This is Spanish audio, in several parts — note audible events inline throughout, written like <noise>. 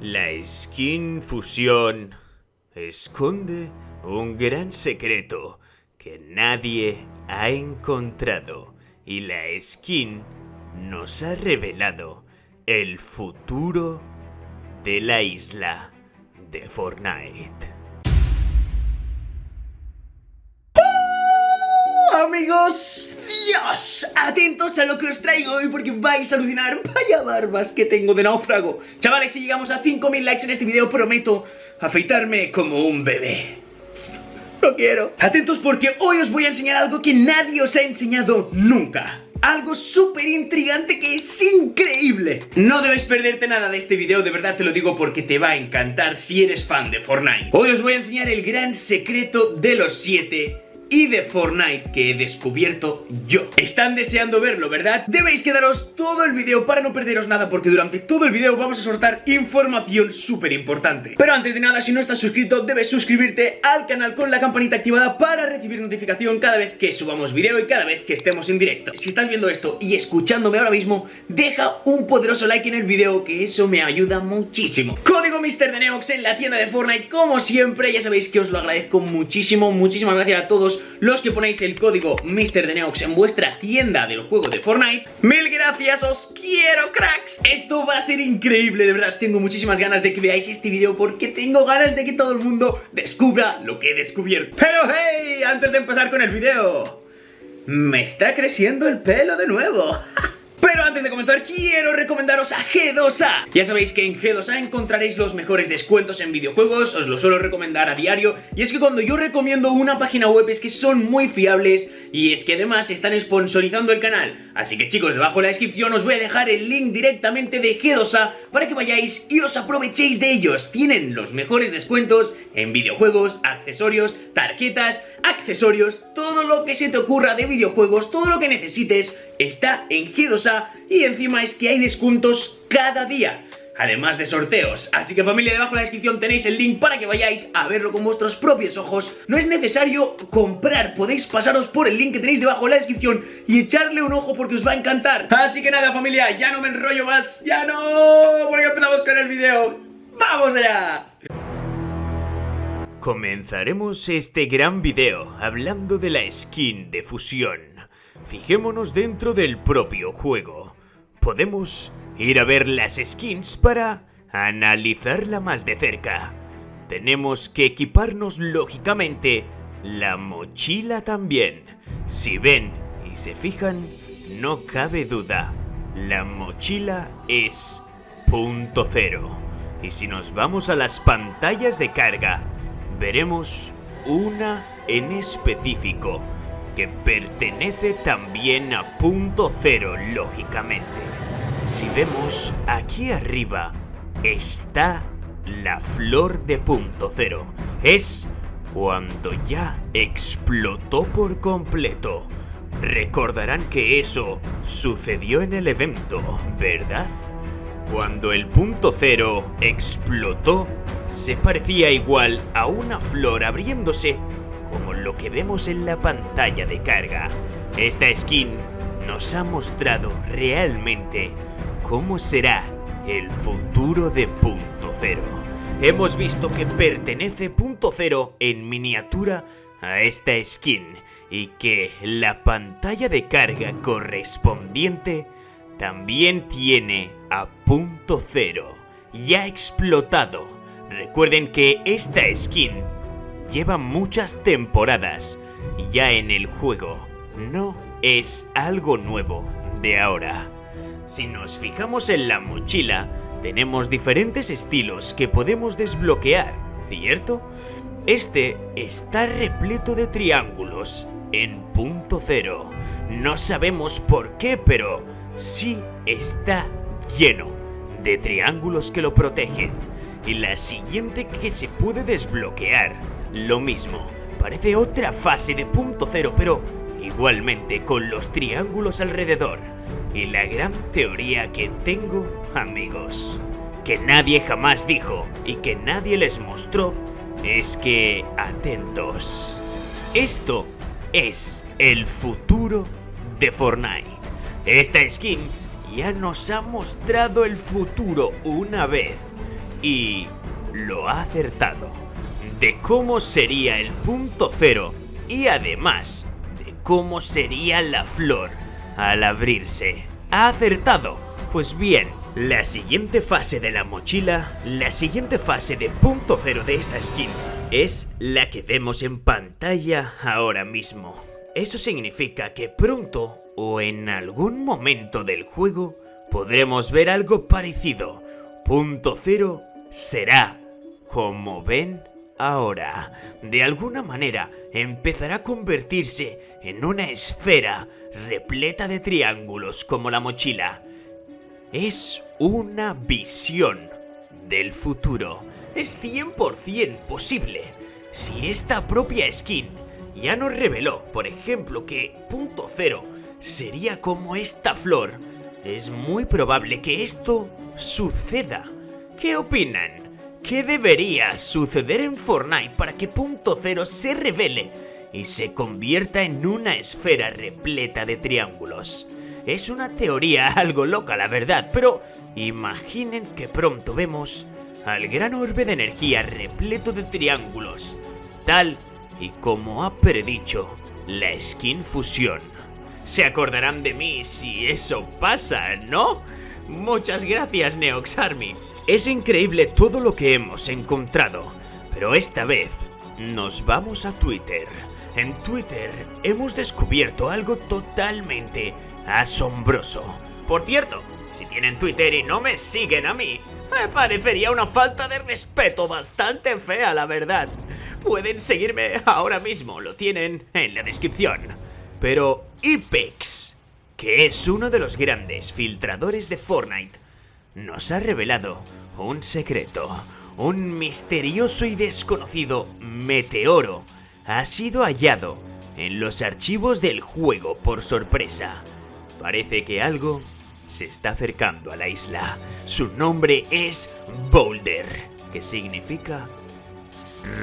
La skin fusión esconde un gran secreto que nadie ha encontrado y la skin nos ha revelado el futuro de la isla de Fortnite. amigos, Dios, atentos a lo que os traigo hoy porque vais a alucinar. Vaya barbas que tengo de náufrago. Chavales, si llegamos a 5000 likes en este video prometo afeitarme como un bebé. No quiero. Atentos porque hoy os voy a enseñar algo que nadie os ha enseñado nunca. Algo súper intrigante que es increíble. No debes perderte nada de este video, de verdad te lo digo porque te va a encantar si eres fan de Fortnite. Hoy os voy a enseñar el gran secreto de los 7 y de Fortnite que he descubierto yo. Están deseando verlo, ¿verdad? Debéis quedaros todo el video para no perderos nada porque durante todo el video vamos a soltar información súper importante. Pero antes de nada, si no estás suscrito, debes suscribirte al canal con la campanita activada para recibir notificación cada vez que subamos video y cada vez que estemos en directo. Si estás viendo esto y escuchándome ahora mismo, deja un poderoso like en el video que eso me ayuda muchísimo. Código MrDeneox en la tienda de Fortnite, como siempre, ya sabéis que os lo agradezco muchísimo, muchísimas gracias a todos los que ponéis el código MrDeneox en vuestra tienda del juego de Fortnite. ¡Mil gracias! ¡Os quiero, cracks! Esto va a ser increíble, de verdad. Tengo muchísimas ganas de que veáis este vídeo porque tengo ganas de que todo el mundo descubra lo que he descubierto. Pero hey, antes de empezar con el vídeo... Me está creciendo el pelo de nuevo. <laughs> Pero antes de comenzar quiero recomendaros a G2A Ya sabéis que en G2A encontraréis los mejores descuentos en videojuegos Os lo suelo recomendar a diario Y es que cuando yo recomiendo una página web es que son muy fiables y es que además están sponsorizando el canal. Así que chicos, debajo en la descripción os voy a dejar el link directamente de G2A para que vayáis y os aprovechéis de ellos. Tienen los mejores descuentos en videojuegos, accesorios, tarjetas, accesorios, todo lo que se te ocurra de videojuegos, todo lo que necesites está en G2A y encima es que hay descuentos cada día además de sorteos. Así que familia, debajo en la descripción tenéis el link para que vayáis a verlo con vuestros propios ojos. No es necesario comprar, podéis pasaros por el link que tenéis debajo en la descripción y echarle un ojo porque os va a encantar. Así que nada familia, ya no me enrollo más, ya no, porque empezamos con el video. ¡Vamos allá! Comenzaremos este gran video hablando de la skin de fusión. Fijémonos dentro del propio juego. Podemos ir a ver las skins para analizarla más de cerca. Tenemos que equiparnos lógicamente la mochila también. Si ven y se fijan, no cabe duda, la mochila es punto cero. Y si nos vamos a las pantallas de carga, veremos una en específico que pertenece también a punto cero lógicamente. Si vemos aquí arriba está la flor de punto cero. Es cuando ya explotó por completo. Recordarán que eso sucedió en el evento, ¿verdad? Cuando el punto cero explotó, se parecía igual a una flor abriéndose, como lo que vemos en la pantalla de carga. Esta skin nos ha mostrado realmente cómo será el futuro de Punto Cero. Hemos visto que pertenece Punto Cero en miniatura a esta skin y que la pantalla de carga correspondiente también tiene a Punto Cero. Ya explotado. Recuerden que esta skin lleva muchas temporadas ya en el juego. No es algo nuevo de ahora. Si nos fijamos en la mochila, tenemos diferentes estilos que podemos desbloquear, ¿cierto? Este está repleto de triángulos, en punto cero. No sabemos por qué, pero sí está lleno de triángulos que lo protegen. Y la siguiente que se puede desbloquear, lo mismo. Parece otra fase de punto cero, pero igualmente con los triángulos alrededor. Y la gran teoría que tengo, amigos, que nadie jamás dijo y que nadie les mostró, es que, atentos, esto es el futuro de Fortnite. Esta skin ya nos ha mostrado el futuro una vez y lo ha acertado. De cómo sería el punto cero y además de cómo sería la flor al abrirse. ¿Ha acertado? Pues bien, la siguiente fase de la mochila, la siguiente fase de punto cero de esta skin, es la que vemos en pantalla ahora mismo. Eso significa que pronto o en algún momento del juego podremos ver algo parecido. Punto cero será, como ven ahora, de alguna manera empezará a convertirse en una esfera repleta de triángulos como la mochila es una visión del futuro. Es 100% posible. Si esta propia skin ya nos reveló, por ejemplo, que punto cero sería como esta flor, es muy probable que esto suceda. ¿Qué opinan? ¿Qué debería suceder en Fortnite para que punto cero se revele y se convierta en una esfera repleta de triángulos? Es una teoría <laughs> algo loca, la verdad, pero imaginen que pronto vemos al gran orbe de energía repleto de triángulos, tal y como ha predicho la Skin Fusión. Se acordarán de mí si eso pasa, ¿no? Muchas gracias, Neox Army. Es increíble todo lo que hemos encontrado, pero esta vez nos vamos a Twitter. En Twitter hemos descubierto algo totalmente asombroso. Por cierto, si tienen Twitter y no me siguen a mí, me parecería una falta de respeto bastante fea, la verdad. Pueden seguirme ahora mismo, lo tienen en la descripción. Pero Ipex, que es uno de los grandes filtradores de Fortnite, nos ha revelado un secreto. Un misterioso y desconocido meteoro ha sido hallado en los archivos del juego por sorpresa. Parece que algo se está acercando a la isla. Su nombre es Boulder, que significa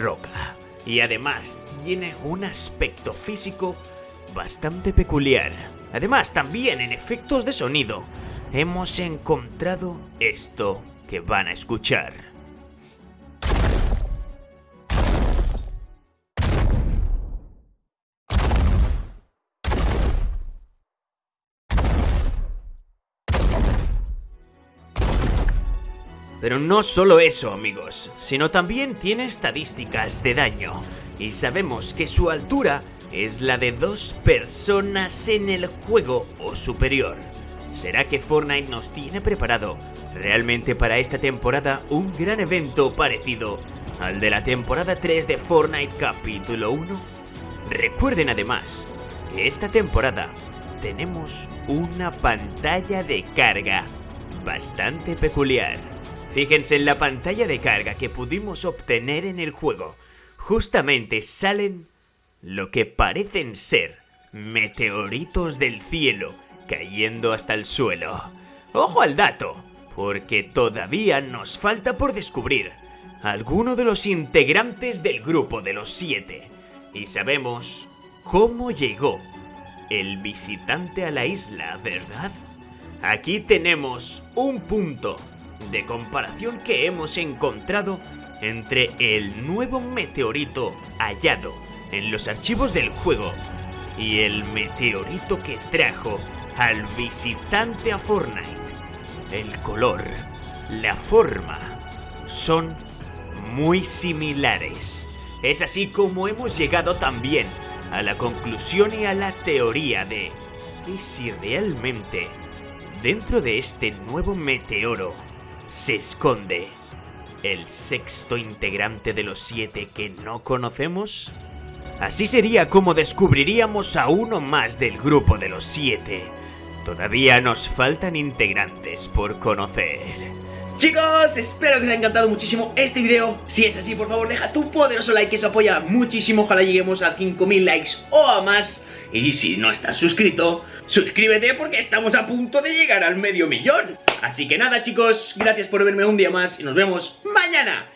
roca. Y además tiene un aspecto físico bastante peculiar. Además, también en efectos de sonido, hemos encontrado esto que van a escuchar. Pero no solo eso, amigos, sino también tiene estadísticas de daño. Y sabemos que su altura es la de dos personas en el juego o superior. ¿Será que Fortnite nos tiene preparado realmente para esta temporada un gran evento parecido al de la temporada 3 de Fortnite capítulo 1? Recuerden además que esta temporada tenemos una pantalla de carga bastante peculiar. Fíjense en la pantalla de carga que pudimos obtener en el juego. Justamente salen lo que parecen ser meteoritos del cielo cayendo hasta el suelo. Ojo al dato, porque todavía nos falta por descubrir alguno de los integrantes del grupo de los siete. Y sabemos cómo llegó el visitante a la isla, ¿verdad? Aquí tenemos un punto de comparación que hemos encontrado entre el nuevo meteorito hallado en los archivos del juego y el meteorito que trajo al visitante a Fortnite. El color, la forma, son muy similares. Es así como hemos llegado también a la conclusión y a la teoría de ¿y si realmente dentro de este nuevo meteoro se esconde el sexto integrante de los siete que no conocemos? Así sería como descubriríamos a uno más del grupo de los siete. Todavía nos faltan integrantes por conocer. Chicos, espero que os haya encantado muchísimo este video. Si es así, por favor, deja tu poderoso like que eso apoya muchísimo. Ojalá lleguemos a 5000 likes o a más. Y si no estás suscrito, suscríbete porque estamos a punto de llegar al medio millón. Así que nada chicos, gracias por verme un día más y nos vemos mañana